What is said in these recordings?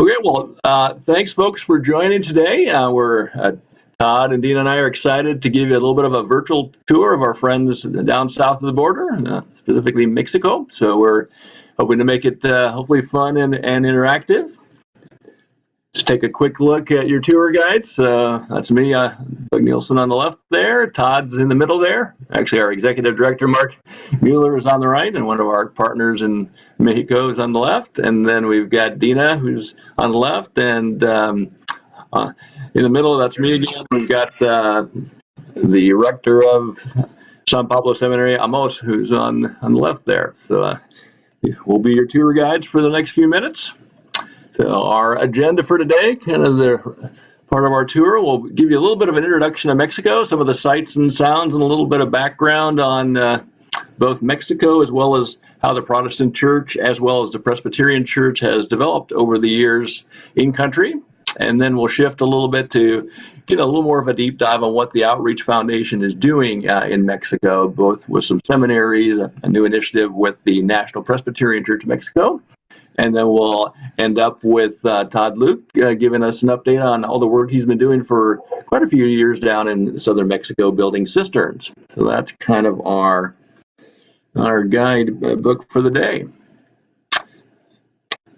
Okay, well, uh, thanks, folks, for joining today. Uh, we're uh, Todd and Dean and I are excited to give you a little bit of a virtual tour of our friends down south of the border, uh, specifically Mexico. So we're hoping to make it uh, hopefully fun and, and interactive. Just take a quick look at your tour guides. Uh, that's me, uh, Doug Nielsen on the left there. Todd's in the middle there. Actually, our executive director, Mark Mueller, is on the right, and one of our partners in Mexico is on the left. And then we've got Dina, who's on the left, and um, uh, in the middle, that's me again. We've got uh, the rector of San Pablo Seminary, Amos, who's on, on the left there. So uh, we'll be your tour guides for the next few minutes. So our agenda for today, kind of the part of our tour, we'll give you a little bit of an introduction to Mexico, some of the sights and sounds, and a little bit of background on uh, both Mexico as well as how the Protestant church as well as the Presbyterian church has developed over the years in country. And then we'll shift a little bit to get a little more of a deep dive on what the Outreach Foundation is doing uh, in Mexico, both with some seminaries, a new initiative with the National Presbyterian Church of Mexico, and then we'll end up with uh, Todd Luke uh, giving us an update on all the work he's been doing for quite a few years down in southern Mexico building cisterns. So that's kind of our our guide uh, book for the day.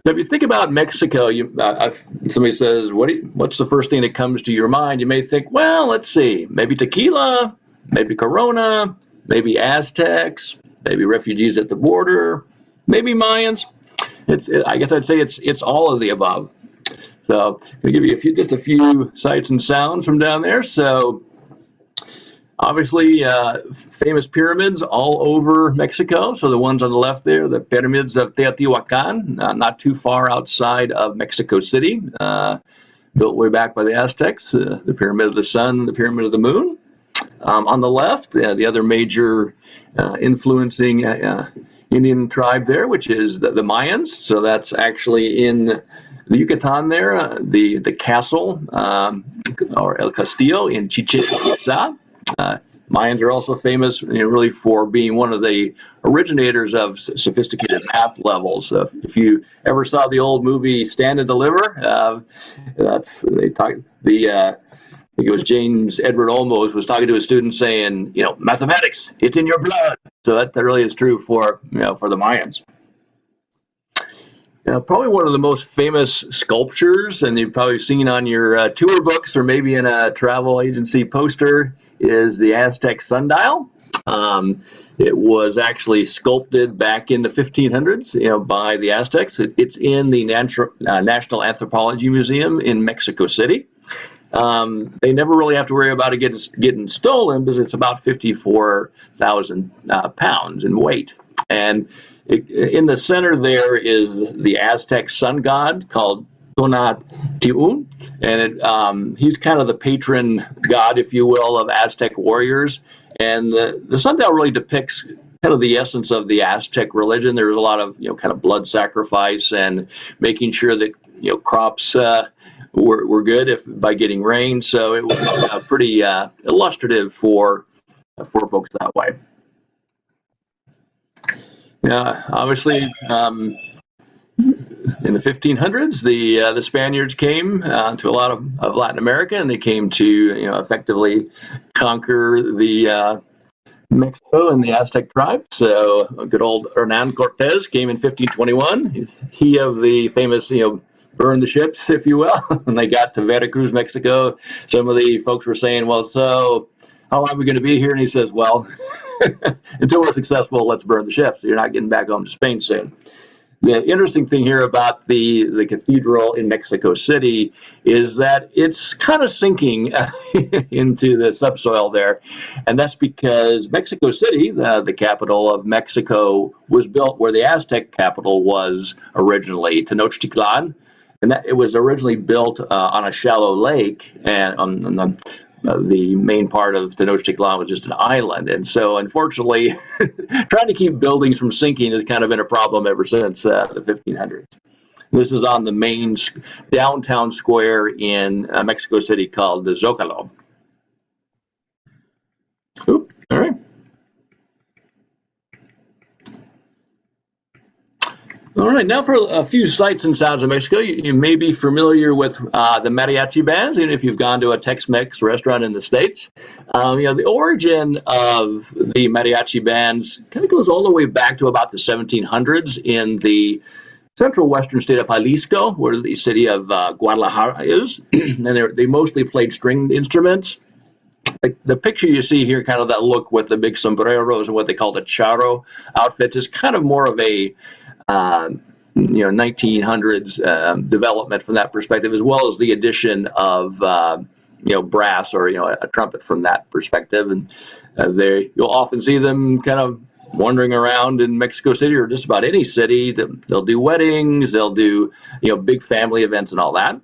So if you think about Mexico, you, uh, somebody says, what you, what's the first thing that comes to your mind? You may think, well, let's see, maybe tequila, maybe Corona, maybe Aztecs, maybe refugees at the border, maybe Mayans. It's, it, I guess I'd say it's it's all of the above. So I'll give you a few, just a few sights and sounds from down there. So Obviously, uh, famous pyramids all over Mexico. So the ones on the left there, the pyramids of Teotihuacan, uh, not too far outside of Mexico City, uh, built way back by the Aztecs, uh, the Pyramid of the Sun, the Pyramid of the Moon. Um, on the left, uh, the other major uh, influencing Indian tribe there, which is the, the, Mayans. So that's actually in the Yucatan there, the, the castle um, or El Castillo in Chichen Itza. Uh, Mayans are also famous, you know, really for being one of the originators of sophisticated map levels. Uh, if you ever saw the old movie Stand and Deliver, uh, that's they talk the. Think it was James Edward Olmos was talking to a student saying, you know, mathematics, it's in your blood. So that, that really is true for you know for the Mayans. Now, probably one of the most famous sculptures, and you've probably seen on your uh, tour books or maybe in a travel agency poster, is the Aztec sundial. Um, it was actually sculpted back in the 1500s, you know, by the Aztecs. It, it's in the Natu uh, National Anthropology Museum in Mexico City. Um, they never really have to worry about it getting, getting stolen because it's about 54,000 uh, pounds in weight. And it, in the center there is the Aztec sun god called Tonatiuh, and it, um, he's kind of the patron god, if you will, of Aztec warriors. And the, the sundial really depicts kind of the essence of the Aztec religion. There's a lot of you know kind of blood sacrifice and making sure that you know crops uh, were, were good if by getting rain. So it was uh, pretty uh, illustrative for for folks that way. Yeah, obviously. Um, in the 1500s, the uh, the Spaniards came uh, to a lot of, of, Latin America, and they came to you know effectively conquer the uh, Mexico and the Aztec tribe. So good old Hernan Cortez came in 1521. He of the famous you know burn the ships, if you will, and they got to Veracruz, Mexico. Some of the folks were saying, well, so how long are we going to be here? And he says, well, until we're successful, let's burn the ships. You're not getting back home to Spain soon. The interesting thing here about the, the cathedral in Mexico City is that it's kind of sinking into the subsoil there. And that's because Mexico City, the, the capital of Mexico, was built where the Aztec capital was originally, Tenochtitlan. And that it was originally built uh, on a shallow lake and on, on the uh, the main part of Tenochtitlan was just an island. And so, unfortunately, trying to keep buildings from sinking has kind of been a problem ever since uh, the 1500s. This is on the main downtown square in uh, Mexico City called the Zocalo. Oop, all right. All right, now for a few sights and sounds of Mexico. You, you may be familiar with uh, the mariachi bands, even if you've gone to a Tex-Mex restaurant in the States. Um, you know, the origin of the mariachi bands kind of goes all the way back to about the 1700s in the central western state of Jalisco, where the city of uh, Guadalajara is, and they mostly played stringed instruments. The, the, picture you see here, kind of that look with the big sombreros and what they call the charro outfits, is kind of more of a you know 1900s um, development from that perspective, as well as the addition of uh, you know brass or you know a trumpet from that perspective. And uh, they you'll often see them kind of wandering around in Mexico City or just about any city. They'll do weddings, they'll do you know big family events and all that.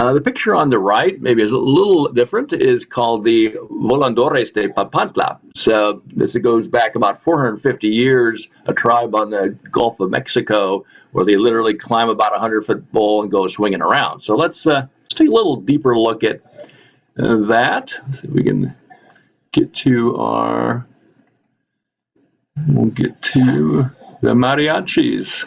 Uh, the picture on the right, maybe is a little different, is called the Volandores de Papantla. So this goes back about 450 years, a tribe on the Gulf of Mexico where they literally climb about a 100 foot pole and go swinging around. So let's, uh, let's take a little deeper look at uh, that. See if we can get to our, we'll get to the mariachis.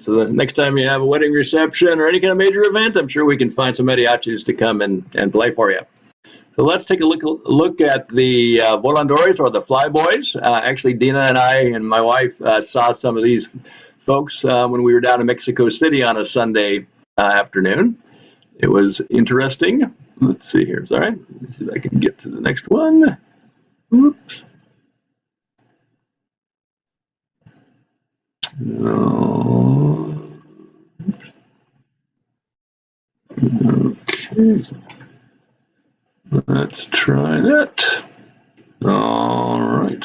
So the next time you have a wedding reception or any kind of major event, I'm sure we can find some mariachis to come and, and play for you. So let's take a look look at the uh, volandores or the flyboys. Uh, actually, Dina and I and my wife uh, saw some of these folks uh, when we were down in Mexico City on a Sunday uh, afternoon. It was interesting. Let's see here. Sorry, Let's see if I can get to the next one. Oops. No. Okay. Let's try that. All right.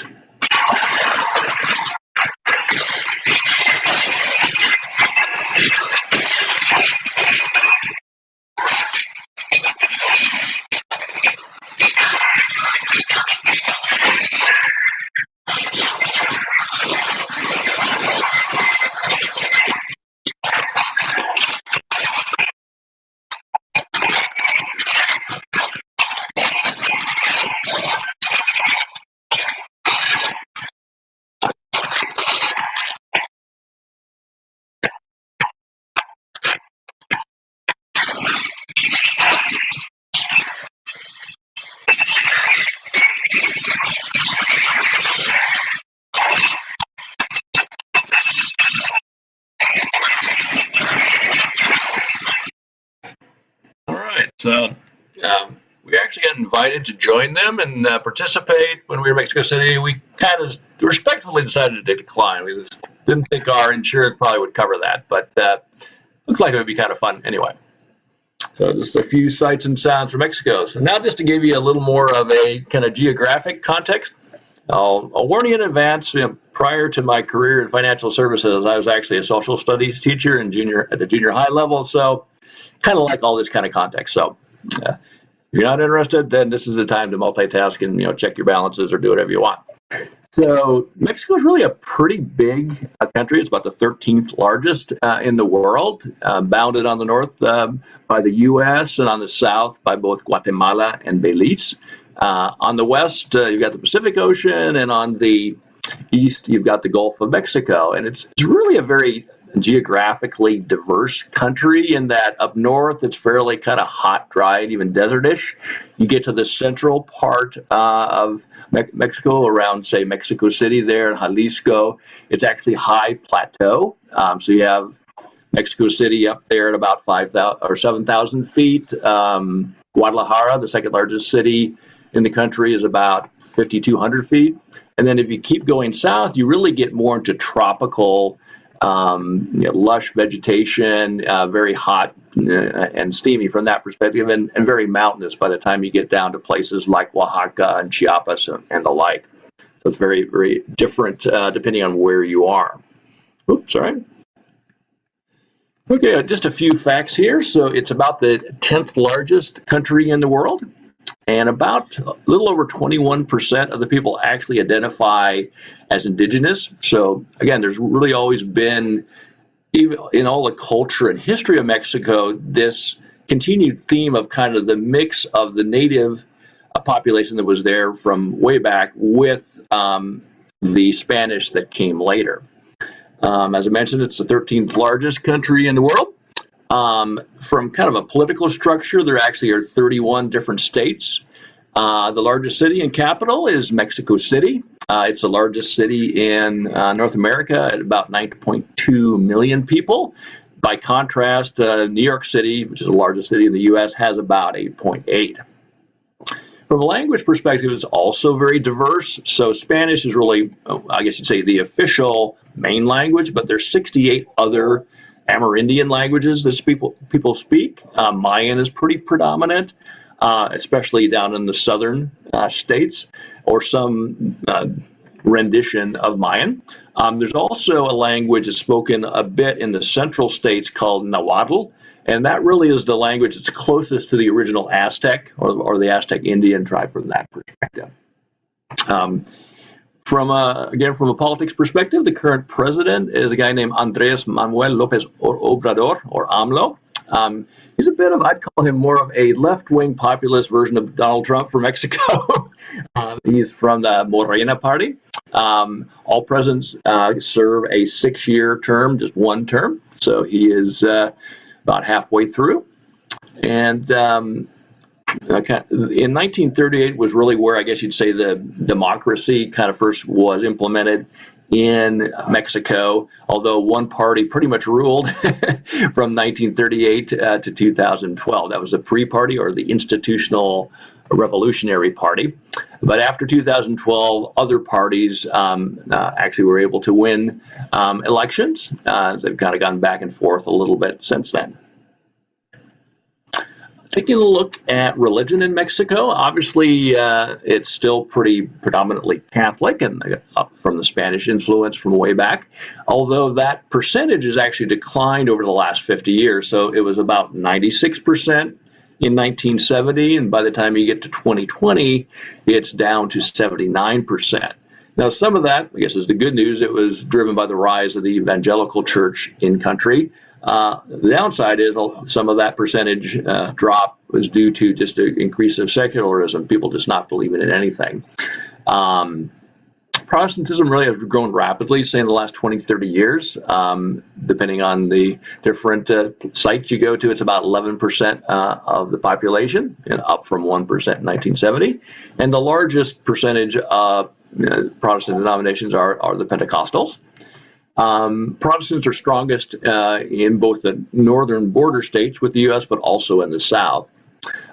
So um, we actually got invited to and uh, participate when we were in Mexico City. We kind of respectfully decided to decline. We didn't think our insurance probably would cover that, but uh, looked like it would be kind of fun anyway. So just a few sights and sounds from Mexico. So now just to give you a little more of a kind of geographic context, I'll, I'll warn you in advance, you know, prior to my career in financial services, I was actually a social studies teacher in junior at the junior high level. So kind of like all this kind of context. So uh, if you're not interested, then this is the time to multitask and you know check your balances or do whatever you want. So Mexico is really a pretty big uh, country. It's about the 13th largest uh, in the world, uh, bounded on the north um, by the U.S. and on the south by both Guatemala and Belize. Uh, on the west, uh, you've got the Pacific Ocean, and on the east, you've got the Gulf of Mexico. And it's, it's really a very geographically diverse country in that up north it's fairly kind of hot, dry, and even desertish. You get to the central part uh, of Me Mexico, around say Mexico City, there in Jalisco, it's actually high plateau. Um, so you have Mexico City up there at about 5,000 or 7,000 feet. Um, Guadalajara, the second largest city in the country, is about 5,200 feet. And then if you keep going south, you really get more into tropical, um, you know, lush vegetation, uh, very hot uh, and steamy from that perspective, and, and, very mountainous by the time you get down to places like Oaxaca and Chiapas and, and the like. So it's very, very different uh, depending on where you are. Oops, sorry. Okay, uh, just a few facts here. So it's about the 10th largest country in the world, and about a little over 21% of the people actually identify as indigenous. So again, there's really always been, even in all the culture and history of Mexico, this continued theme of kind of the mix of the native uh, population that was there from way back with um, the Spanish that came later. Um, as I mentioned, it's the 13th largest country in the world. Um, from kind of a political structure, there actually are 31 different states. Uh, the largest city and capital is Mexico City. Uh, it's the largest city in uh, North America at about 9.2 million people. By contrast, uh, New York City, which is the largest city in the U.S., has about 8.8. From a language perspective, it's also very diverse. So Spanish is really, I guess you'd say, the official main language, but there's 68 other Amerindian languages that people people speak. Uh, Mayan is pretty predominant, uh, especially down in the southern uh, states, or some uh, rendition of Mayan. Um, there's also a language that's spoken a bit in the central states called Nahuatl, and that really is the language that's closest to the original Aztec or, or the Aztec Indian tribe from that perspective. Um, from a, again, from a politics perspective, the current president is a guy named Andres Manuel Lopez Obrador, or AMLO. Um, he's a bit of, I'd call him more of a left-wing populist version of Donald Trump for Mexico. um, he's from the Morena party. Um, all presidents uh, serve a six-year term, just one term. So he is uh, about halfway through. And in 1938 was really where I guess you'd say the democracy kind of first was implemented in Mexico, although one party pretty much ruled from 1938 uh, to 2012. That was the PRI party or the Institutional Revolutionary Party. But after 2012, other parties um, uh, actually were able to win um, elections. Uh, they've kind of gone back and forth a little bit since then. Taking a look at religion in Mexico, obviously uh, it's still pretty predominantly Catholic and up from the Spanish influence from way back, although that percentage has actually declined over the last 50 years. So it was about 96% in 1970, and by the time you get to 2020, it's down to 79%. Now, some of that, I guess, is the good news. It was driven by the rise of the evangelical church in country. Uh, the downside is some of that percentage uh, drop was due to just an increase of secularism, people just not believing in anything. Um, Protestantism really has grown rapidly, say in the last 20, 30 years. Um, depending on the different uh, sites you go to, it's about 11% uh, of the population, up from 1% in 1970. And the largest percentage of uh, Protestant denominations are, are the Pentecostals. Um, Protestants are strongest uh, in both the northern border states with the U.S., but also in the south.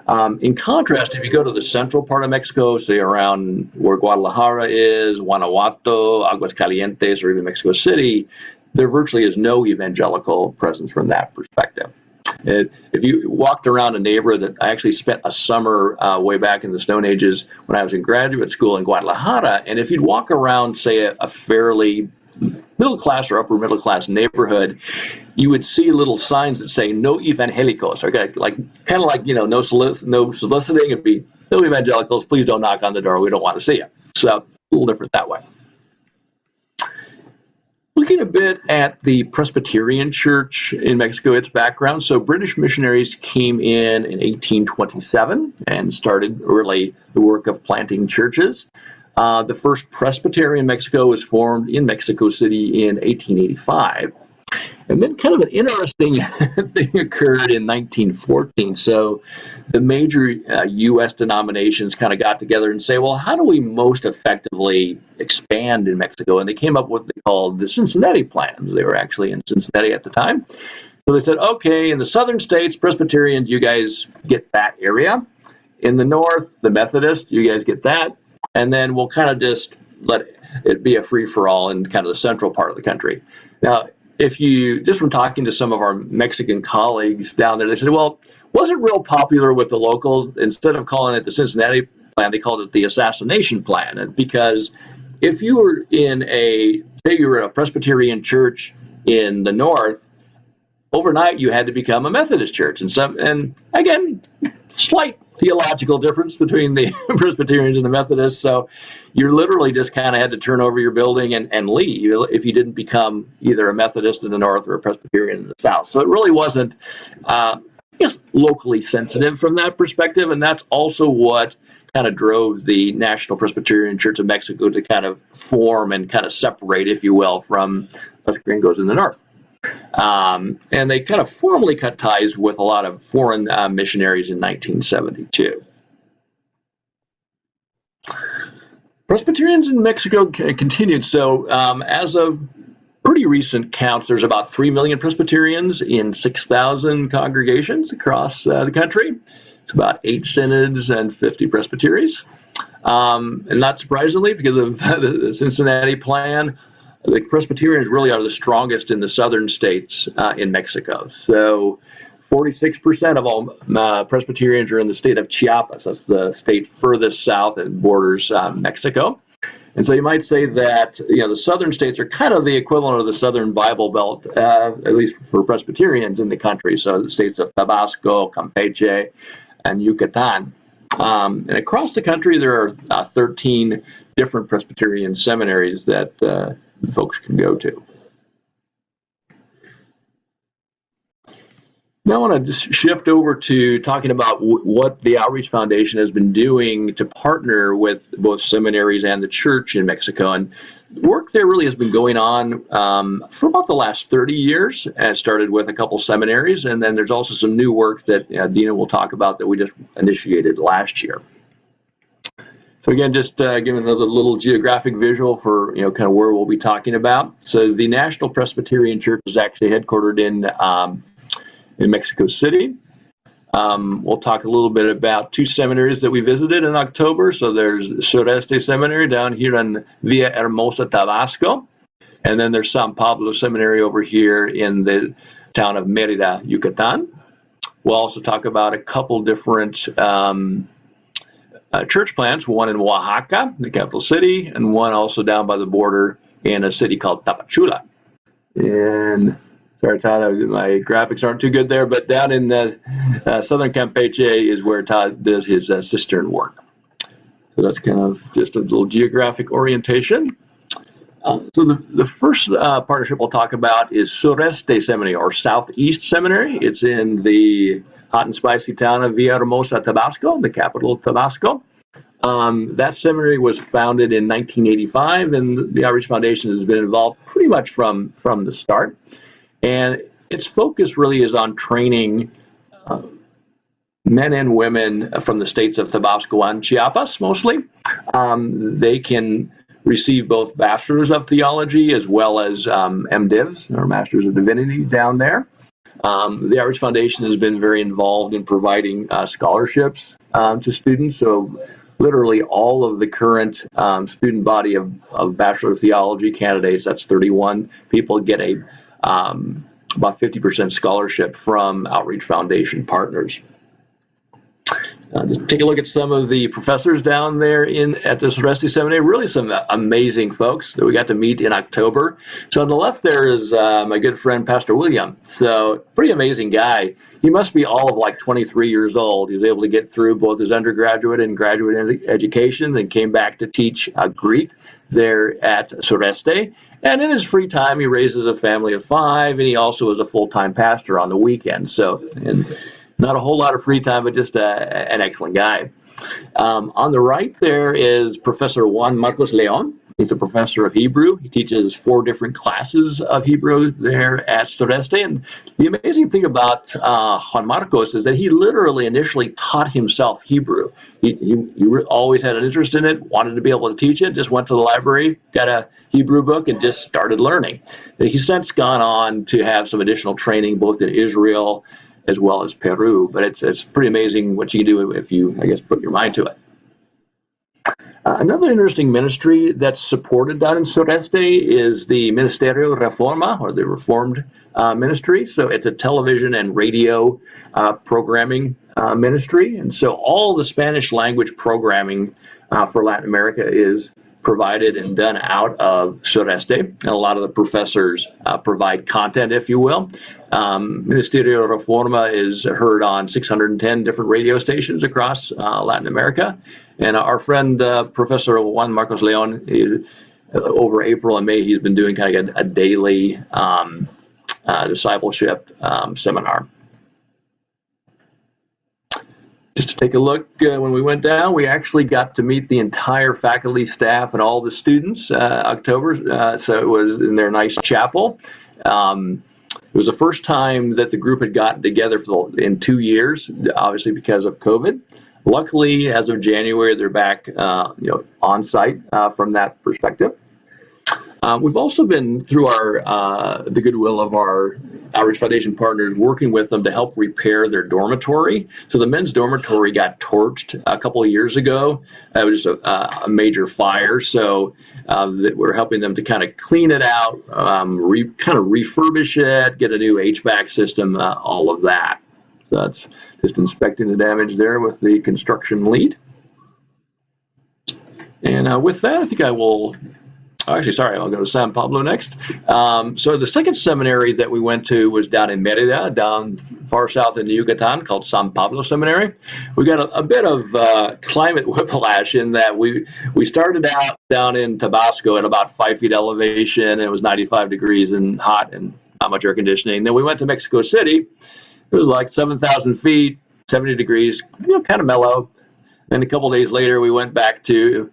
Um, in contrast, if you go to the central part of Mexico, say around where Guadalajara is, Guanajuato, Aguascalientes, or even Mexico City, there virtually is no evangelical presence from that perspective. If you walked around a neighborhood that I actually spent a summer uh, way back in the Stone Ages when I was in graduate school in Guadalajara, and if you'd walk around, say, a, a fairly middle class or upper middle class neighborhood, you would see little signs that say no evangelicos. Okay, like kind of like you know no solic no soliciting. It'd be no evangelicals. Please don't knock on the door. We don't want to see you. So a little different that way. Looking a bit at the Presbyterian Church in Mexico, its background. So British missionaries came in in 1827 and started really the work of planting churches. Uh, the first Presbyterian Mexico was formed in Mexico City in 1885. And then kind of an interesting thing occurred in 1914. So the major uh, U.S. denominations kind of got together and say, well, how do we most effectively expand in Mexico? And they came up with what they called the Cincinnati plans. They were actually in Cincinnati at the time. So they said, okay, in the southern states, Presbyterians, you guys get that area. In the north, the Methodists, you guys get that. And then we'll kind of just let it be a free for all in kind of the central part of the country. Now, if you just from talking to some of our Mexican colleagues down there, they said, well, wasn't real popular with the locals. Instead of calling it the Cincinnati plan, they called it the assassination plan. And Because if you were in a, say you were a Presbyterian church in the north, overnight you had to become a Methodist church. And some, and again, slight theological difference between the Presbyterians and the Methodists. So you literally just kind of had to turn over your building and, and leave if you didn't become either a Methodist in the north or a Presbyterian in the south. So it really wasn't, uh, locally sensitive from that perspective. And that's also what kind of drove the National Presbyterian Church of Mexico to kind of form and kind of separate, if you will, from Los Gringos in the north. Um, and they kind of formally cut ties with a lot of foreign uh, missionaries in 1972. Presbyterians in Mexico continued. So, um, as of pretty recent counts, there's about 3 million Presbyterians in 6,000 congregations across uh, the country. It's about eight synods and 50 presbyteries. Um, and not surprisingly, because of the Cincinnati plan, the Presbyterians really are the strongest in the southern states uh, in Mexico. So 46% of all uh, Presbyterians are in the state of Chiapas. That's the state furthest south and borders uh, Mexico. And so you might say that you know the southern states are kind of the equivalent of the southern Bible Belt, uh, at least for Presbyterians in the country. So the states of Tabasco, Campeche, and Yucatan. Um, and across the country, there are uh, 13 different Presbyterian seminaries that uh, folks can go to. Now I want to just shift over to talking about what the Outreach Foundation has been doing to partner with both seminaries and the church in Mexico. And work there really has been going on um, for about the last 30 years. And started with a couple seminaries, and then there's also some new work that uh, Dina will talk about that we just initiated last year. So again, just uh, giving another little geographic visual for you know kind of where we'll be talking about. So the National Presbyterian Church is actually headquartered in um, in Mexico City. Um, we'll talk a little bit about two seminaries that we visited in October. So there's Sureste Seminary down here in Villa Hermosa, Tabasco. And then there's San Pablo Seminary over here in the town of Merida, Yucatan. We'll also talk about a couple different um, uh, church plants, one in Oaxaca, the capital city, and one also down by the border in a city called Tapachula. And sorry, Todd, my graphics aren't too good there, but down in the uh, southern Campeche is where Todd does his uh, cistern work. So that's kind of just a little geographic orientation. Uh, so the, the first uh, partnership we'll talk about is Sureste Seminary or Southeast Seminary. It's in the hot and spicy town of Villahermosa, Tabasco, the capital of Tabasco. Um, that seminary was founded in 1985, and the Outreach Foundation has been involved pretty much from from the start. And its focus really is on training uh, men and women from the states of Tabasco and Chiapas, mostly. Um, they can receive both bachelors of theology as well as um, MDivs or masters of divinity down there. Um, the Outreach Foundation has been very involved in providing uh, scholarships um, to students. So literally all of the current um, student body of, of Bachelor of Theology candidates, that's 31 people, get a um, about 50% scholarship from Outreach Foundation partners. Uh, just take a look at some of the professors down there in at the Sureste Seminary. Really, some amazing folks that we got to meet in October. So on the left there is uh, my good friend Pastor William. So pretty amazing guy. He must be all of like 23 years old. He was able to get through both his undergraduate and graduate education, and came back to teach uh, Greek there at Sureste. And in his free time, he raises a family of five, and he also is a full-time pastor on the weekends. So, and not a whole lot of free time, but just a, an excellent guy. Um, on the right there is Professor Juan Marcos Leon. he's a professor of Hebrew. He teaches four different classes of Hebrew there at Sureste. And the amazing thing about uh, Juan Marcos is that he literally initially taught himself Hebrew. He, he, he always had an interest in it, wanted to be able to teach it, just went to the library, got a Hebrew book, and just started learning. He's since gone on to have some additional training both in Israel as well as Peru. But it's, it's pretty amazing what you can do if you, I guess, put your mind to it. Uh, another interesting ministry that's supported down in Sureste is the Ministerio Reforma, or the Reformed uh, Ministry. So it's a television and radio uh, programming uh, ministry. And so all the Spanish language programming uh, for Latin America is provided and done out of Sureste. And a lot of the professors uh, provide content, if you will. Um, Ministerio Reforma is heard on 610 different radio stations across Latin America. And our friend, uh, Professor Juan Marcos Leon, is, uh, over April and May, he's been doing kind of a, a daily um, uh, discipleship um, seminar. Just to take a look, uh, when we went down, we actually got to meet the entire faculty, staff, and all the students uh, October. Uh, so it was in their nice chapel. Um, it was the first time that the group had gotten together for the, in two years, obviously because of COVID. Luckily, as of January, they're back, uh, you know, on site uh, from that perspective. Uh, we've also been through our uh, the goodwill of our Outreach Foundation partners, working with them to help repair their dormitory. So the men's dormitory got torched a couple of years ago. It was a, a major fire, so uh, we're helping them to kind of clean it out, um, re, kind of refurbish it, get a new HVAC system, uh, all of that. So that's just inspecting the damage there with the construction lead. And uh, with that, I think I will, actually, sorry, I'll go to San Pablo next. Um, so the second seminary that we went to was down in Merida, down far south in the Yucatan, called San Pablo Seminary. We got a, a bit of uh, climate whiplash in that we, we started out down in Tabasco at about five feet elevation. It was 95 degrees and hot and not much air conditioning. Then we went to Mexico City it was like 7,000 feet, 70 degrees, you know, kind of mellow. Then a couple days later, we went back to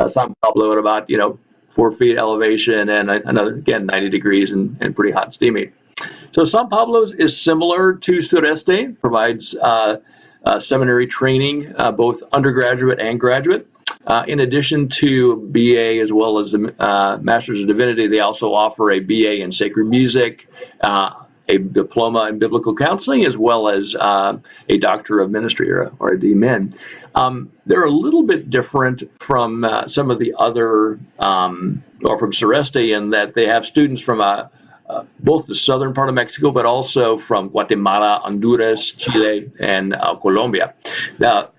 uh, San Pablo at about, you know, four feet elevation and another, again, 90 degrees and, and pretty hot and steamy. So San Pablo is similar to Sureste, provides uh, uh, seminary training, uh, both undergraduate and graduate. Uh, in addition to BA as well as the uh, Master's of Divinity, they also offer a BA in Sacred Music, uh, a diploma in biblical counseling as well as uh, a doctor of ministry or, or a DMin. Um, they're a little bit different from uh, some of the other, um, or from Sureste, in that they have students from uh, uh, both the southern part of Mexico, but also from Guatemala, Honduras, Chile, and uh, Colombia. Now,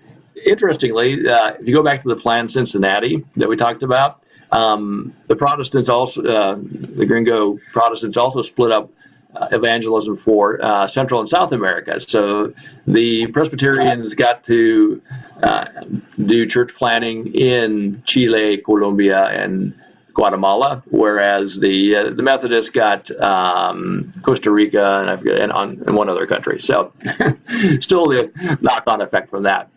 interestingly, uh, if you go back to the plan Cincinnati that we talked about, um, the Protestants also, the Gringo Protestants also split up uh, evangelism for uh, Central and South America. So the Presbyterians got to uh, do church planting in Chile, Colombia, and Guatemala, whereas the uh, the Methodists got um, Costa Rica and and, on, and one other country. So still the knock-on effect from that.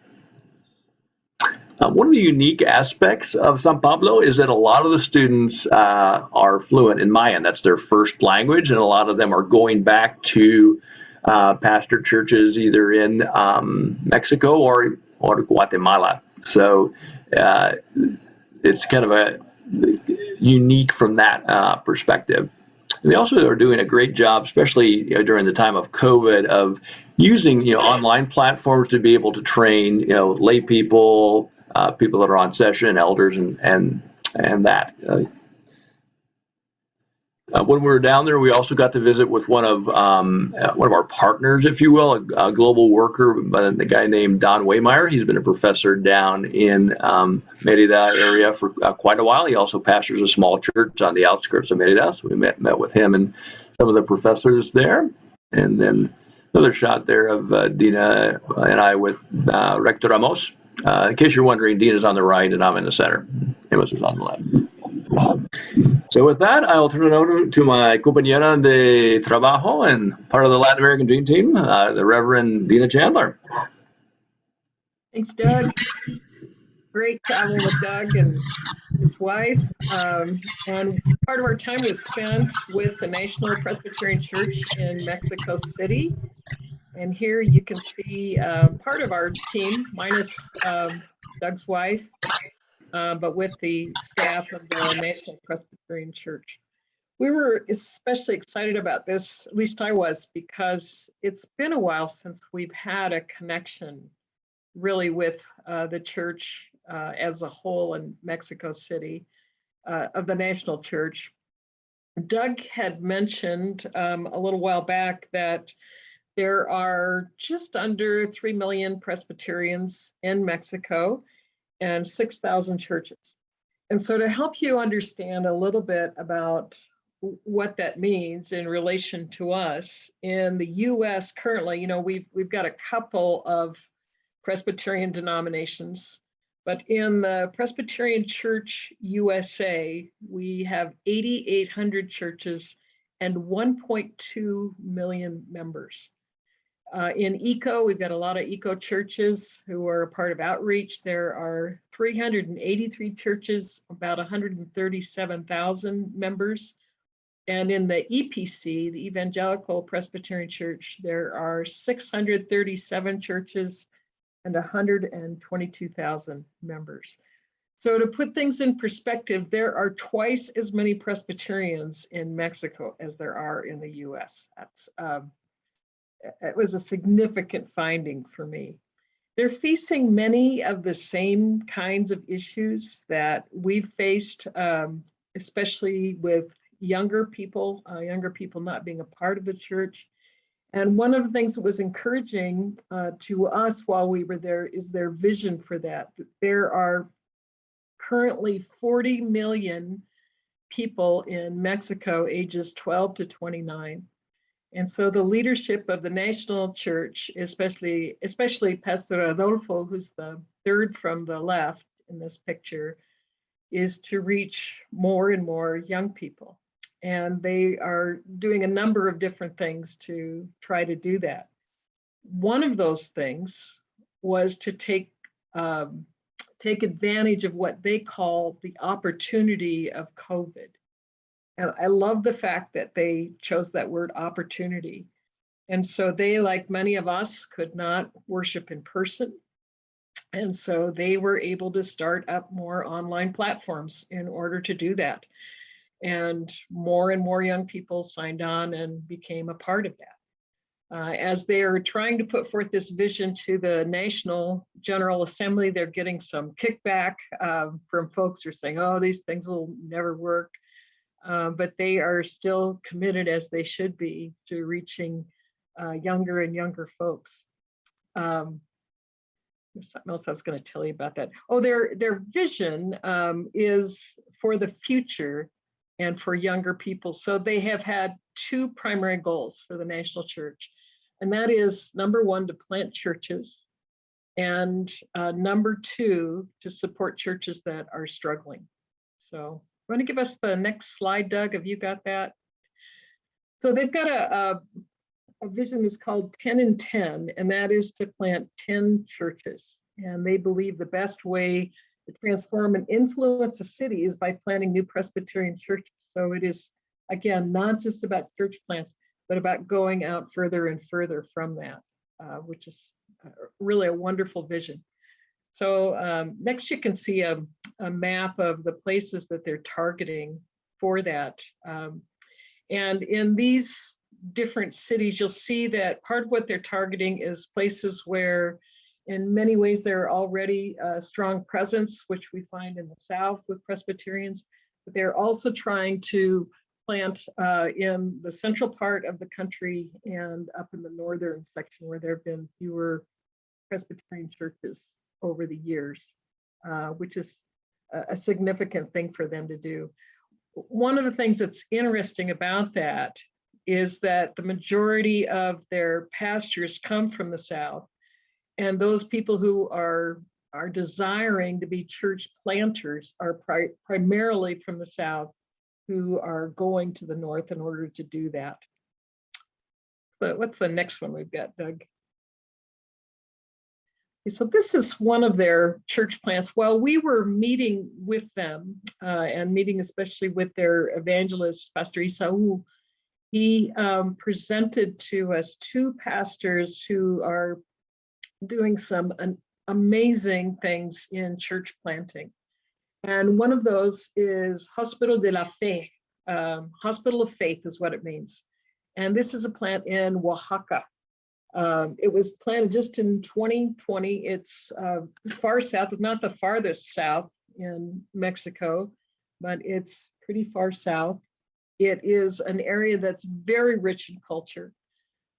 Uh, one of the unique aspects of San Pablo is that a lot of the students uh, are fluent in Mayan. That's their first language, and a lot of them are going back to uh, pastor churches either in um, Mexico or, or Guatemala. So uh, it's kind of a unique from that uh, perspective. And they also are doing a great job, especially you know, during the time of COVID, of using you know online platforms to be able to train you know lay people, uh, people that are on session, elders, and and and that. Uh, uh, when we were down there, we also got to visit with one of um, uh, one of our partners, if you will, a, a global worker, uh, the guy named Don Waymeyer. He's been a professor down in um, Merida area for uh, quite a while. He also pastors a small church on the outskirts of Merida. So we met met with him and some of the professors there, and then another shot there of uh, Dina and I with uh, Rector Ramos, uh, in case you're wondering, Dean is on the right and I'm in the center. Amos is on the left. So with that, I'll turn it over to my compañera de trabajo and part of the Latin American Dream Team, uh, the Reverend Dina Chandler. Thanks, Doug. Great travel with Doug and his wife. Um, and part of our time was spent with the National Presbyterian Church in Mexico City. And here you can see uh, part of our team, minus um, Doug's wife, uh, but with the staff of the National Presbyterian Church. We were especially excited about this, at least I was, because it's been a while since we've had a connection really with uh, the church uh, as a whole in Mexico City uh, of the National Church. Doug had mentioned um, a little while back that there are just under 3 million Presbyterians in Mexico and 6,000 churches. And so to help you understand a little bit about what that means in relation to us in the US currently, you know, we've, we've got a couple of Presbyterian denominations, but in the Presbyterian Church USA, we have 8,800 churches and 1.2 million members. Uh, in ECO, we've got a lot of ECO churches who are a part of outreach. There are 383 churches, about 137,000 members. And in the EPC, the Evangelical Presbyterian Church, there are 637 churches and 122,000 members. So to put things in perspective, there are twice as many Presbyterians in Mexico as there are in the US. That's, um, it was a significant finding for me. They're facing many of the same kinds of issues that we've faced, um, especially with younger people, uh, younger people not being a part of the church. And one of the things that was encouraging uh, to us while we were there is their vision for that. There are currently 40 million people in Mexico ages 12 to 29. And so the leadership of the national church, especially, especially Pastor Adolfo, who's the third from the left in this picture, is to reach more and more young people. And they are doing a number of different things to try to do that. One of those things was to take um, take advantage of what they call the opportunity of COVID. And I love the fact that they chose that word opportunity. And so they, like many of us, could not worship in person. And so they were able to start up more online platforms in order to do that. And more and more young people signed on and became a part of that. Uh, as they are trying to put forth this vision to the National General Assembly, they're getting some kickback uh, from folks who are saying, oh, these things will never work. Uh, but they are still committed as they should be to reaching uh, younger and younger folks. Um, there's something else I was going to tell you about that. Oh, their, their vision um, is for the future and for younger people. So they have had two primary goals for the National Church. And that is number one, to plant churches. And uh, number two, to support churches that are struggling. So want to give us the next slide, Doug? Have you got that? So they've got a, a, a vision that's called 10 and 10, and that is to plant 10 churches. And they believe the best way to transform and influence a city is by planting new Presbyterian churches. So it is, again, not just about church plants, but about going out further and further from that, uh, which is really a wonderful vision. So um, next you can see a, a, map of the places that they're targeting for that. Um, and in these different cities, you'll see that part of what they're targeting is places where in many ways there are already a strong presence, which we find in the South with Presbyterians, but they're also trying to plant uh, in the central part of the country and up in the northern section where there have been fewer Presbyterian churches over the years, uh, which is a, a significant thing for them to do. One of the things that's interesting about that is that the majority of their pastors come from the South. And those people who are, are desiring to be church planters are pri primarily from the South who are going to the North in order to do that. But what's the next one we've got, Doug? So this is one of their church plants. While we were meeting with them uh, and meeting especially with their evangelist, Pastor Isau, he um, presented to us two pastors who are doing some amazing things in church planting. And one of those is Hospital de la Fe. Um, Hospital of Faith is what it means. And this is a plant in Oaxaca. Um, it was planted just in 2020. It's uh, far south, it's not the farthest south in Mexico, but it's pretty far south. It is an area that's very rich in culture,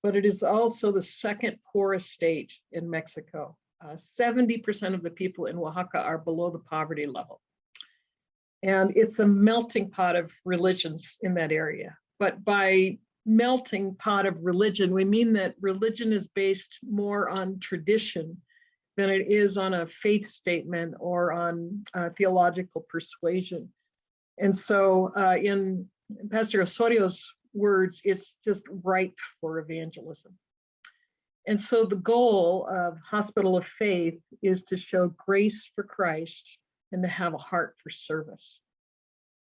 but it is also the second poorest state in Mexico. 70% uh, of the people in Oaxaca are below the poverty level. And it's a melting pot of religions in that area. But by melting pot of religion, we mean that religion is based more on tradition than it is on a faith statement or on uh, theological persuasion. And so uh, in Pastor Osorio's words, it's just ripe for evangelism. And so the goal of Hospital of Faith is to show grace for Christ and to have a heart for service.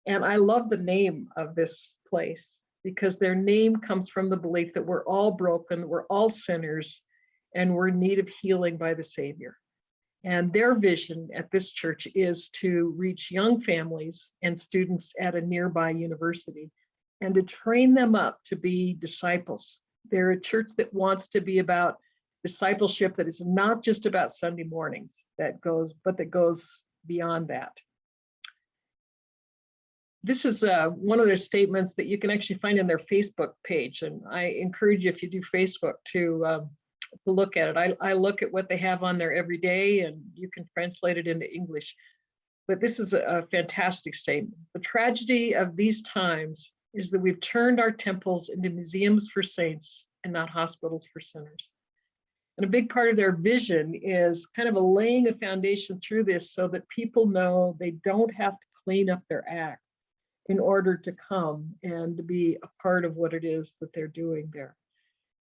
And I love the name of this place because their name comes from the belief that we're all broken, we're all sinners, and we're in need of healing by the Savior. And their vision at this church is to reach young families and students at a nearby university and to train them up to be disciples. They're a church that wants to be about discipleship that is not just about Sunday mornings that goes, but that goes beyond that. This is uh, one of their statements that you can actually find in their Facebook page. And I encourage you, if you do Facebook, to, uh, to look at it. I, I look at what they have on there every day and you can translate it into English. But this is a, a fantastic statement. The tragedy of these times is that we've turned our temples into museums for saints and not hospitals for sinners. And a big part of their vision is kind of a laying a foundation through this so that people know they don't have to clean up their act in order to come and to be a part of what it is that they're doing there.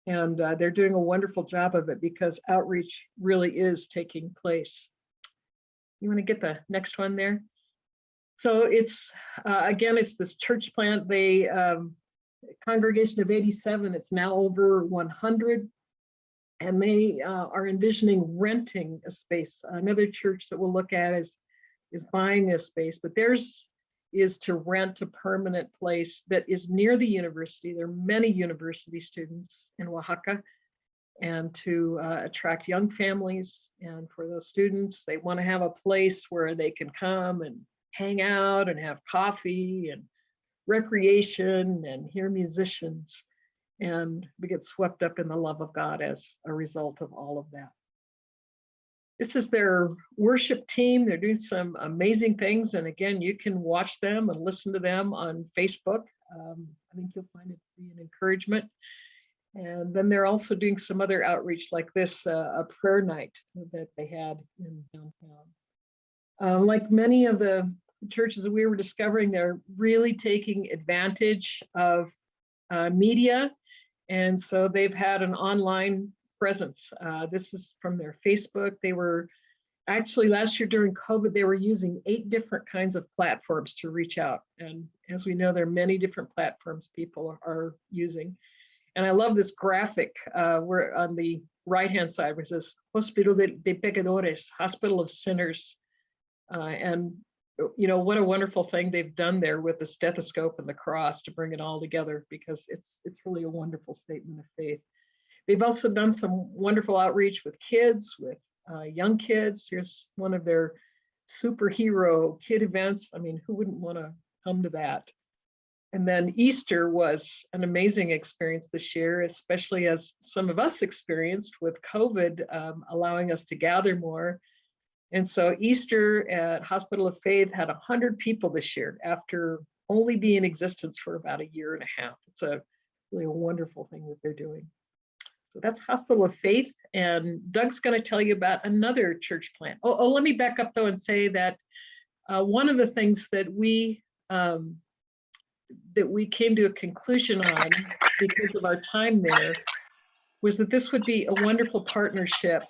And uh, they're doing a wonderful job of it because outreach really is taking place. You want to get the next one there? So it's, uh, again, it's this church plant. They, um, congregation of 87, it's now over 100. And they uh, are envisioning renting a space. Another church that we'll look at is, is buying a space, but theirs is to rent a permanent place that is near the university. There are many university students in Oaxaca and to uh, attract young families. And for those students, they want to have a place where they can come and hang out and have coffee and recreation and hear musicians. And we get swept up in the love of God as a result of all of that. This is their worship team. They're doing some amazing things. And again, you can watch them and listen to them on Facebook. Um, I think you'll find it to be an encouragement. And then they're also doing some other outreach like this, uh, a prayer night that they had in downtown. Uh, like many of the churches that we were discovering, they're really taking advantage of uh, media. And so they've had an online presence. Uh, this is from their Facebook. They were actually last year during COVID, they were using eight different kinds of platforms to reach out. And as we know, there are many different platforms people are, using. And I love this graphic uh, where on the right-hand side where it says Hospital de, de Pecadores, Hospital of Sinners. Uh, and you know, what a wonderful thing they've done there with the stethoscope and the cross to bring it all together because it's it's really a wonderful statement of faith. They've also done some wonderful outreach with kids, with uh, young kids. Here's one of their superhero kid events. I mean, who wouldn't want to come to that? And then Easter was an amazing experience this year, especially as some of us experienced with COVID, um, allowing us to gather more and so Easter at Hospital of Faith had 100 people this year after only being in existence for about a year and a half. It's a really a wonderful thing that they're doing. So that's Hospital of Faith. And Doug's going to tell you about another church plant. Oh, oh, let me back up though and say that uh, one of the things that we um, that we came to a conclusion on because of our time there was that this would be a wonderful partnership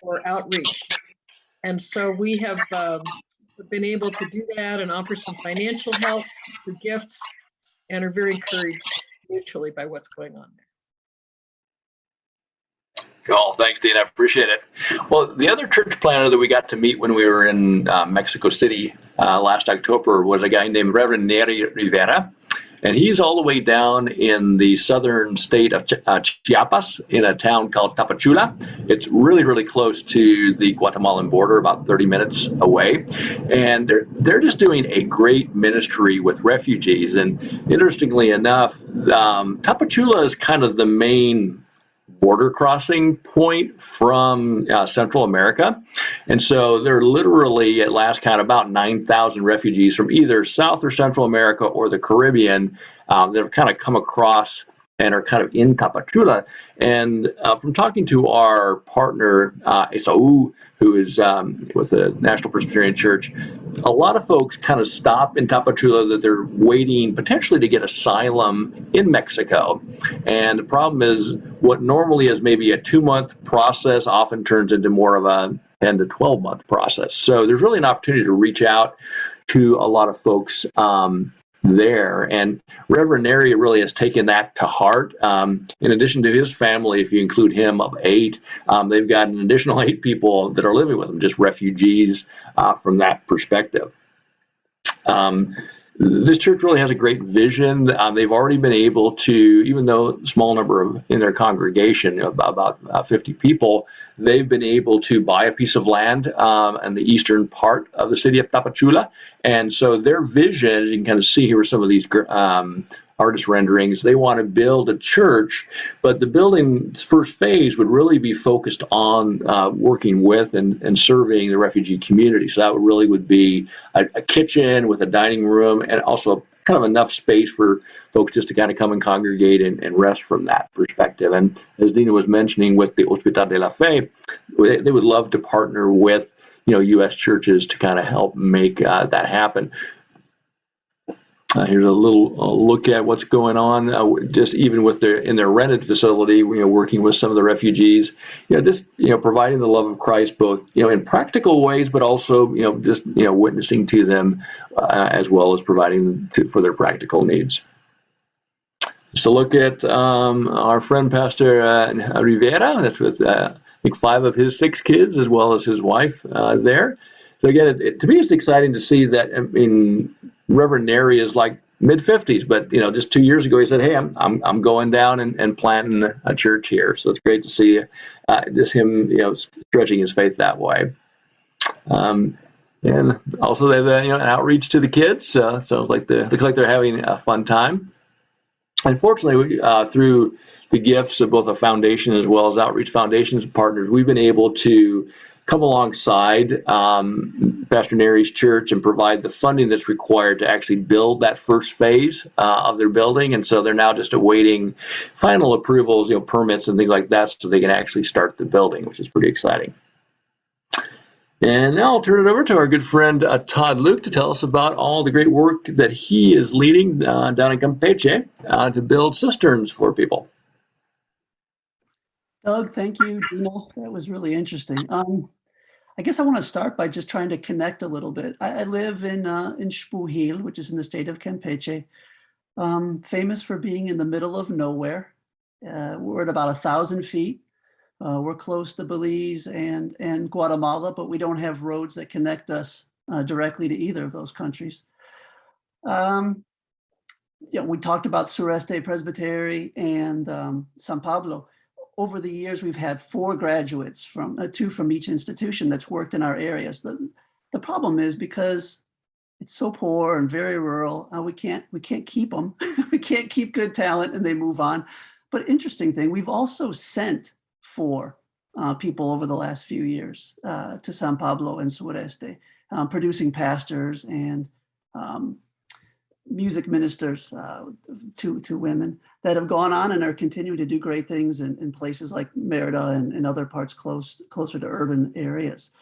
for outreach. And so we have um, been able to do that and offer some financial help for gifts and are very encouraged mutually by what's going on there. Cool. Thanks, Dean. I appreciate it. Well, the other church planner that we got to meet when we were in uh, Mexico City uh, last October was a guy named Reverend Neri Rivera. And he's all the way down in the southern state of uh, Chiapas in a town called Tapachula. It's really, really close to the Guatemalan border, about 30 minutes away. And they're, they're just doing a great ministry with refugees. And interestingly enough, um, Tapachula is kind of the main border crossing point from uh, Central America. And so there are literally, at last count, about 9,000 refugees from either South or Central America or the Caribbean um, that have kind of come across and are kind of in Tapachula. And uh, from talking to our partner, uh, Esau, who is um, with the National Presbyterian Church, a lot of folks kind of stop in Tapachula that they're waiting potentially to get asylum in Mexico. And the problem is what normally is maybe a two month process often turns into more of a 10 to 12 month process. So there's really an opportunity to reach out to a lot of folks um, there. And Reverend Neri really has taken that to heart. Um, in addition to his family, if you include him of eight, um, they've got an additional eight people that are living with him, just refugees uh, from that perspective. Um, this church really has a great vision. Um, they've already been able to, even though small number of in their congregation, about, about uh, 50 people, they've been able to buy a piece of land um, in the eastern part of the city of Tapachula. And so their vision, as you can kind of see here are some of these um, artist renderings. They want to build a church, but the building's first phase would really be focused on uh, working with and, and serving the refugee community. So that really would be a, a kitchen with a dining room and also kind of enough space for folks just to kind of come and congregate and, and rest from that perspective. And as Dina was mentioning with the Hospital de la Fe, they, they would love to partner with you know U.S. churches to kind of help make uh, that happen. Uh, here's a little uh, look at what's going on, uh, just even with their in their rented facility. You know, working with some of the refugees. You know, just you know, providing the love of Christ both you know in practical ways, but also you know just you know witnessing to them uh, as well as providing to, for their practical needs. So look at um, our friend Pastor uh, Rivera. That's with uh, I think five of his six kids as well as his wife there. So again, it, it, to me, it's exciting to see that. I mean Reverend Neri is like mid 50s, but you know, just two years ago, he said, "Hey, I'm I'm, I'm going down and, and planting a church here." So it's great to see uh, just him, you know, stretching his faith that way. Um, and also they have a, you know an outreach to the kids. Uh, so like the looks like they're having a fun time. Unfortunately, uh, through the gifts of both a foundation as well as outreach foundations partners, we've been able to come alongside um, Pastor Neri's church and provide the funding that's required to actually build that first phase uh, of their building. And so they're now just awaiting final approvals, you know, permits and things like that so they can actually start the building, which is pretty exciting. And now I'll turn it over to our good friend uh, Todd Luke to tell us about all the great work that he is leading uh, down in Campeche uh, to build cisterns for people. Doug, thank you, Dina. That was really interesting. Um, I guess I want to start by just trying to connect a little bit. I, I live in uh, in Xpujil, which is in the state of Campeche, um, famous for being in the middle of nowhere. Uh, we're at about a thousand feet. Uh, we're close to Belize and and Guatemala, but we don't have roads that connect us uh, directly to either of those countries. Um, yeah, we talked about Sureste Presbytery and um, San Pablo over the years, we've had four graduates from uh, two from each institution that's worked in our areas. The, the problem is because it's so poor and very rural, uh, we can't we can't keep them. we can't keep good talent and they move on. But interesting thing, we've also sent four uh, people over the last few years uh, to San Pablo and Sureste, um, producing pastors and um, music ministers, uh, two, two women that have gone on and are continuing to do great things in, in places like Merida and, and other parts close, closer to urban areas.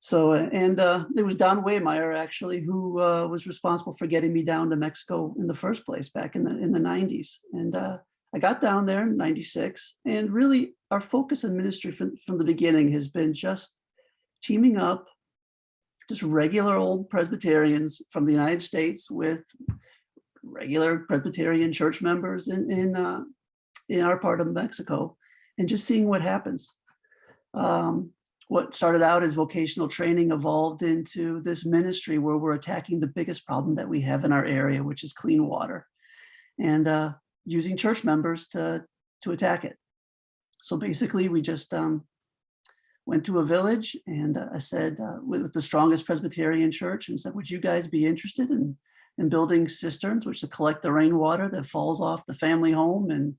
So, uh, and uh, there was Don Waymeyer actually, who uh, was responsible for getting me down to Mexico in the first place back in the in the 90s. And uh, I got down there in 96 and really our focus in ministry from, from the beginning has been just teaming up just regular old Presbyterians from the United States with regular Presbyterian church members in, in, uh, in our part of Mexico and just seeing what happens. Um, what started out as vocational training evolved into this ministry where we're attacking the biggest problem that we have in our area, which is clean water and uh, using church members to, to attack it. So basically we just um, went to a village and uh, I said, uh, with the strongest Presbyterian church and said, would you guys be interested in, in building cisterns, which to collect the rainwater that falls off the family home and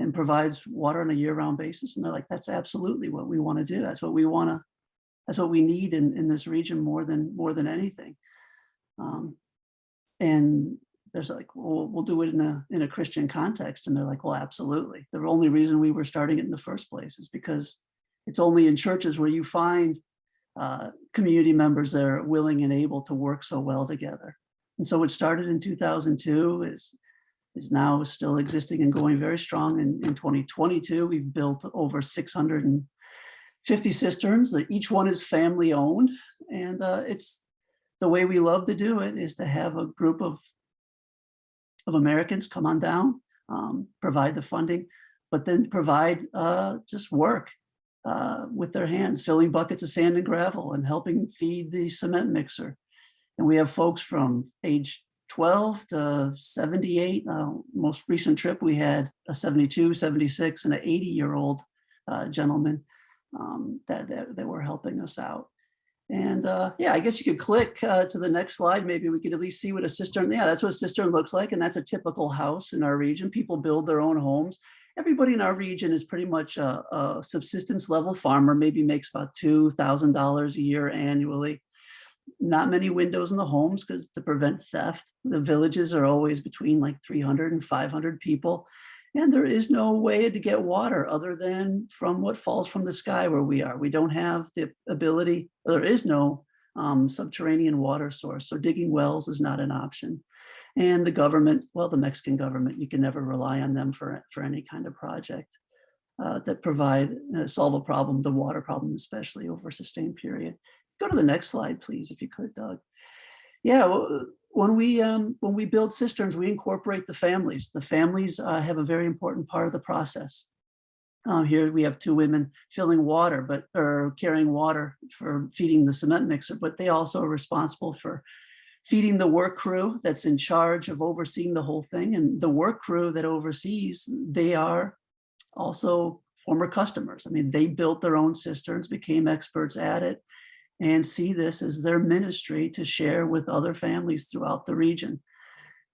and provides water on a year-round basis. And they're like, that's absolutely what we want to do. That's what we want to, that's what we need in, in this region more than more than anything. Um, and there's like, well, we'll do it in a in a Christian context. And they're like, well, absolutely. The only reason we were starting it in the first place is because it's only in churches where you find uh, community members that are willing and able to work so well together. And so it started in 2002 is is now still existing and going very strong. In, in 2022, we've built over 650 cisterns that each one is family owned. And uh, it's the way we love to do it is to have a group of, of Americans come on down, um, provide the funding, but then provide uh, just work uh, with their hands, filling buckets of sand and gravel and helping feed the cement mixer. And we have folks from age 12 to 78. Uh, most recent trip, we had a 72, 76, and an 80 year old uh, gentleman um, that, that, that, were helping us out. And uh, yeah, I guess you could click uh, to the next slide. Maybe we could at least see what a cistern, yeah, that's what a cistern looks like. And that's a typical house in our region. People build their own homes. Everybody in our region is pretty much a, a subsistence level farmer, maybe makes about $2,000 a year annually not many windows in the homes because to prevent theft. The villages are always between like 300 and 500 people. And there is no way to get water other than from what falls from the sky where we are. We don't have the ability, there is no um, subterranean water source. So digging wells is not an option. And the government, well, the Mexican government, you can never rely on them for, for any kind of project uh, that provide, uh, solve a problem, the water problem, especially over a sustained period. Go to the next slide, please, if you could, Doug. Yeah, when we um, when we build cisterns, we incorporate the families. The families uh, have a very important part of the process. Um, here we have two women filling water, but or carrying water for feeding the cement mixer, but they also are responsible for feeding the work crew that's in charge of overseeing the whole thing. And the work crew that oversees, they are also former customers. I mean, they built their own cisterns, became experts at it, and see this as their ministry to share with other families throughout the region.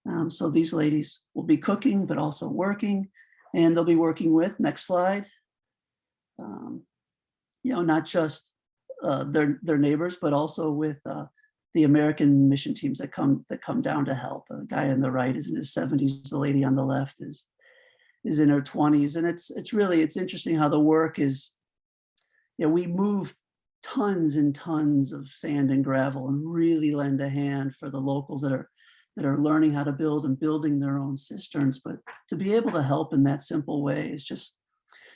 Um, so these ladies will be cooking, but also working, and they'll be working with, next slide, um, you know, not just uh, their, their neighbors, but also with uh, the American mission teams that come that come down to help. The guy on the right is in his 70s, the lady on the left is is in her 20s. And it's it's really, it's interesting how the work is, you know, we move tons and tons of sand and gravel and really lend a hand for the locals that are that are learning how to build and building their own cisterns. But to be able to help in that simple way is just,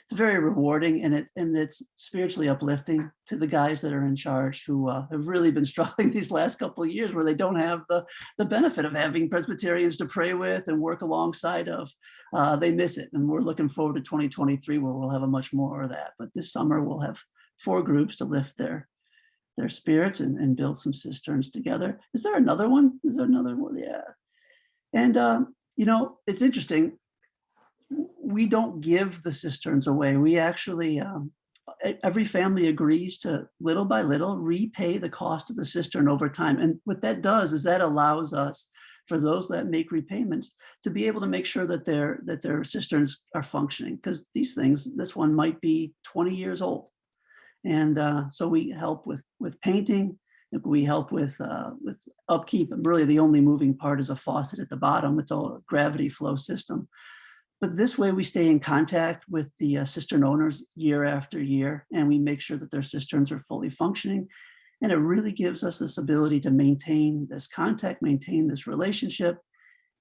it's very rewarding and it and it's spiritually uplifting to the guys that are in charge who uh, have really been struggling these last couple of years where they don't have the, the benefit of having Presbyterians to pray with and work alongside of. Uh, they miss it and we're looking forward to 2023 where we'll have a much more of that. But this summer we'll have four groups to lift their their spirits and, and build some cisterns together. Is there another one? Is there another one? Yeah. And, um, you know, it's interesting. We don't give the cisterns away. We actually, um, every family agrees to little by little repay the cost of the cistern over time. And what that does is that allows us for those that make repayments to be able to make sure that their that their cisterns are functioning because these things this one might be 20 years old and uh, so we help with, with painting, we help with, uh, with upkeep, and really the only moving part is a faucet at the bottom. It's all a gravity flow system. But this way we stay in contact with the uh, cistern owners year after year, and we make sure that their cisterns are fully functioning. And it really gives us this ability to maintain this contact, maintain this relationship,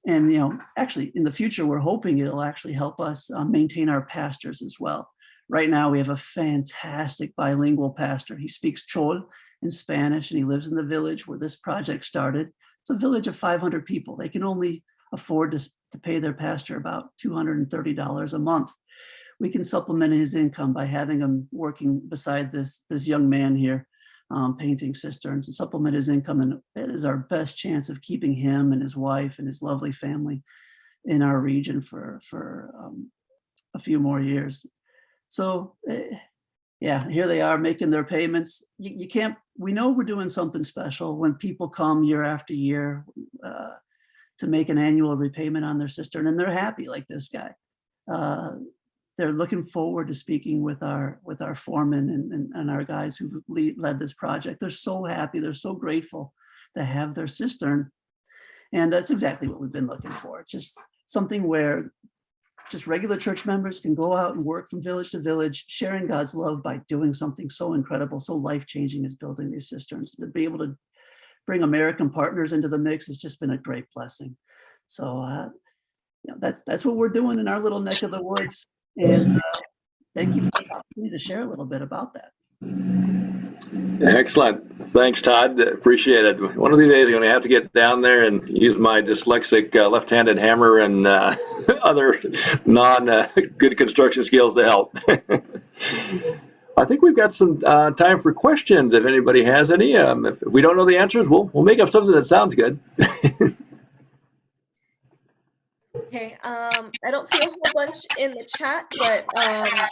And, you know, actually in the future, we're hoping it'll actually help us uh, maintain our pastors as well. Right now, we have a fantastic bilingual pastor. He speaks Chol in Spanish and he lives in the village where this project started. It's a village of 500 people. They can only afford to, to pay their pastor about $230 a month. We can supplement his income by having him working beside this, this young man here, um, painting cisterns and supplement his income. And it is our best chance of keeping him and his wife and his lovely family in our region for, for um, a few more years. So eh, yeah, here they are making their payments. You, you can't, we know we're doing something special when people come year after year uh, to make an annual repayment on their cistern and they're happy like this guy. Uh, they're looking forward to speaking with our with our foreman and, and, and our guys who've lead, led this project. They're so happy, they're so grateful to have their cistern. And that's exactly what we've been looking for. Just something where just regular church members can go out and work from village to village, sharing God's love by doing something so incredible, so life-changing as building these cisterns. To be able to bring American partners into the mix has just been a great blessing. So uh, you know, that's that's what we're doing in our little neck of the woods. And uh, thank you for the opportunity to share a little bit about that. Excellent. Thanks, Todd. Appreciate it. One of these days, I'm going to have to get down there and use my dyslexic uh, left-handed hammer and uh, other non-good uh, construction skills to help. I think we've got some uh, time for questions if anybody has any. Um, if, if we don't know the answers, we'll, we'll make up something that sounds good. Okay, um, I don't see a whole bunch in the chat, but um,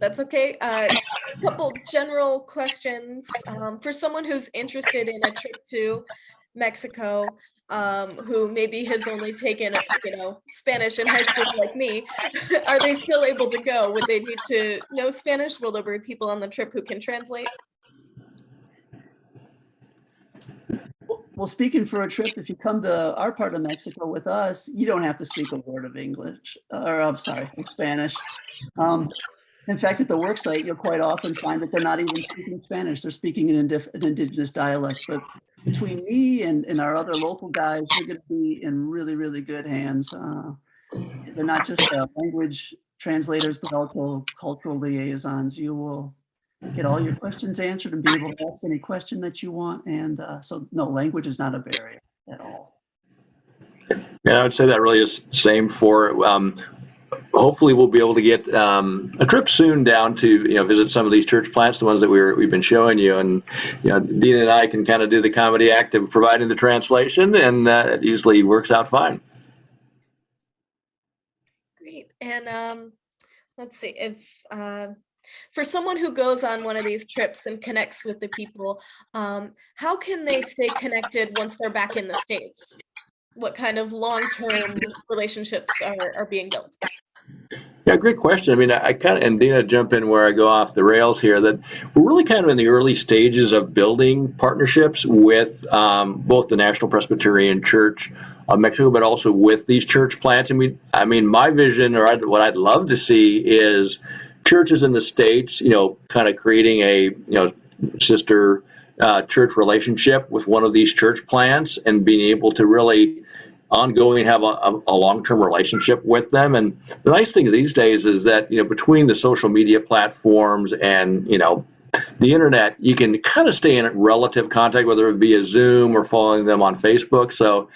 that's okay. Uh, a couple general questions um, for someone who's interested in a trip to Mexico, um, who maybe has only taken, you know, Spanish in high school like me. Are they still able to go? Would they need to know Spanish? Will there be people on the trip who can translate? Well, speaking for a trip, if you come to our part of Mexico with us, you don't have to speak a word of English, or I'm sorry, Spanish. Um, in fact, at the work site, you'll quite often find that they're not even speaking Spanish. They're speaking an indigenous dialect. But between me and, and our other local guys, we're going to be in really, really good hands. Uh, they're not just uh, language translators, but also cultural liaisons. You will get all your questions answered and be able to ask any question that you want. And uh, so no, language is not a barrier at all. Yeah, I would say that really is same for, um, hopefully we'll be able to get um, a trip soon down to, you know, visit some of these church plants, the ones that we were, we've been showing you. And, you know, Dean and I can kind of do the comedy act of providing the translation and uh, it usually works out fine. Great. And um, let's see if, uh, for someone who goes on one of these trips and connects with the people, um, how can they stay connected once they're back in the States? What kind of long-term relationships are, are being built? Yeah, great question. I mean, I, I kind of, and Dina, jump in where I go off the rails here, that we're really kind of in the early stages of building partnerships with um, both the National Presbyterian Church of Mexico, but also with these church plants. And we, I mean, my vision, or I'd, what I'd love to see is churches in the states, you know, kind of creating a you know sister uh, church relationship with one of these church plants and being able to really ongoing have a, a, a long-term relationship with them. And the nice thing these days is that you know between the social media platforms and you know the internet, you can kind of stay in relative contact, whether it be a Zoom or following them on Facebook. So,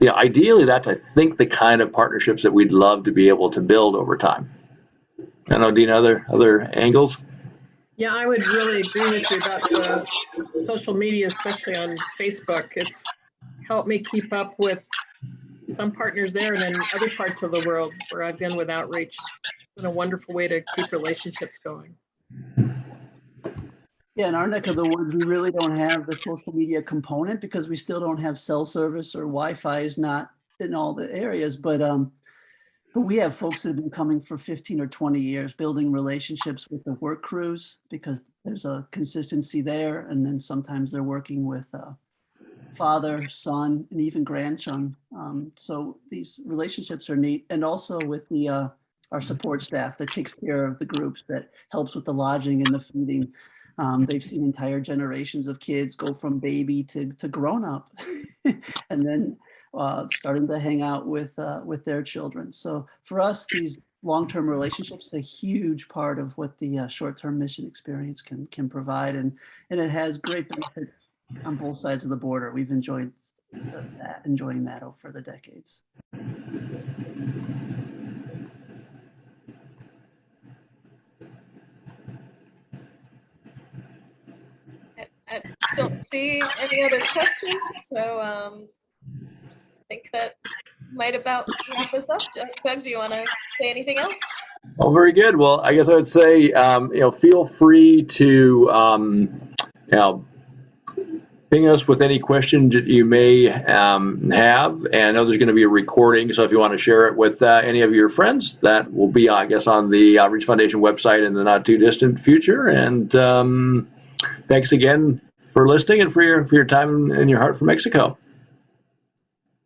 you know, ideally, that's I think the kind of partnerships that we'd love to be able to build over time. I know, Dean, other other angles? Yeah, I would really agree with you about the social media, especially on Facebook. It's helped me keep up with some partners there and then other parts of the world where I've been with outreach. It's been a wonderful way to keep relationships going. Yeah, in our neck of the woods, we really don't have the social media component because we still don't have cell service or Wi-Fi is not in all the areas. But um, but we have folks that have been coming for 15 or 20 years, building relationships with the work crews because there's a consistency there. And then sometimes they're working with uh, father, son, and even grandson. Um, so these relationships are neat. And also with the uh, our support staff that takes care of the groups that helps with the lodging and the feeding. Um, they've seen entire generations of kids go from baby to, to grown up. and then uh, starting to hang out with uh, with their children. So for us, these long-term relationships a huge part of what the uh, short-term mission experience can can provide, and and it has great benefits on both sides of the border. We've enjoyed that, enjoying that over the decades. I don't see any other questions, so um, I think that might about wrap us up. Doug- Doug, do you want to say anything else? Oh, very good. Well, I guess I would say, um, you know, feel free to, um, you know, ping us with any questions that you may um, have. And I know there's going to be a recording, so if you want to share it with uh, any of your friends, that will be, I guess, on the Outreach Foundation website in the not too distant future. And um, thanks again for listening and for your for your time and your heart for Mexico.